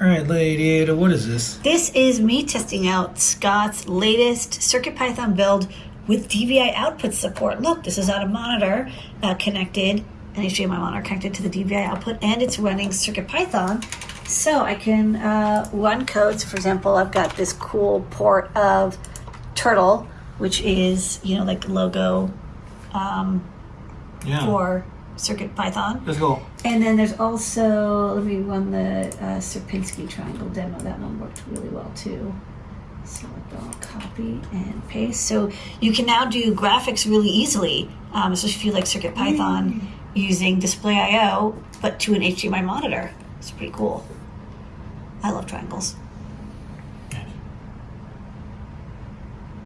All right, Lady Ada, what is this? This is me testing out Scott's latest CircuitPython build with DVI output support. Look, this is on a monitor uh, connected, an HDMI monitor connected to the DVI output, and it's running CircuitPython. So I can uh, run codes. For example, I've got this cool port of Turtle, which is, you know, like logo um, Yeah. for CircuitPython. Let's go. And then there's also, let me run the uh, Sierpinski triangle demo. That one worked really well too. So I'll copy and paste. So you can now do graphics really easily, um, especially if you like CircuitPython, using Display I/O, but to an HDMI monitor. It's pretty cool. I love triangles.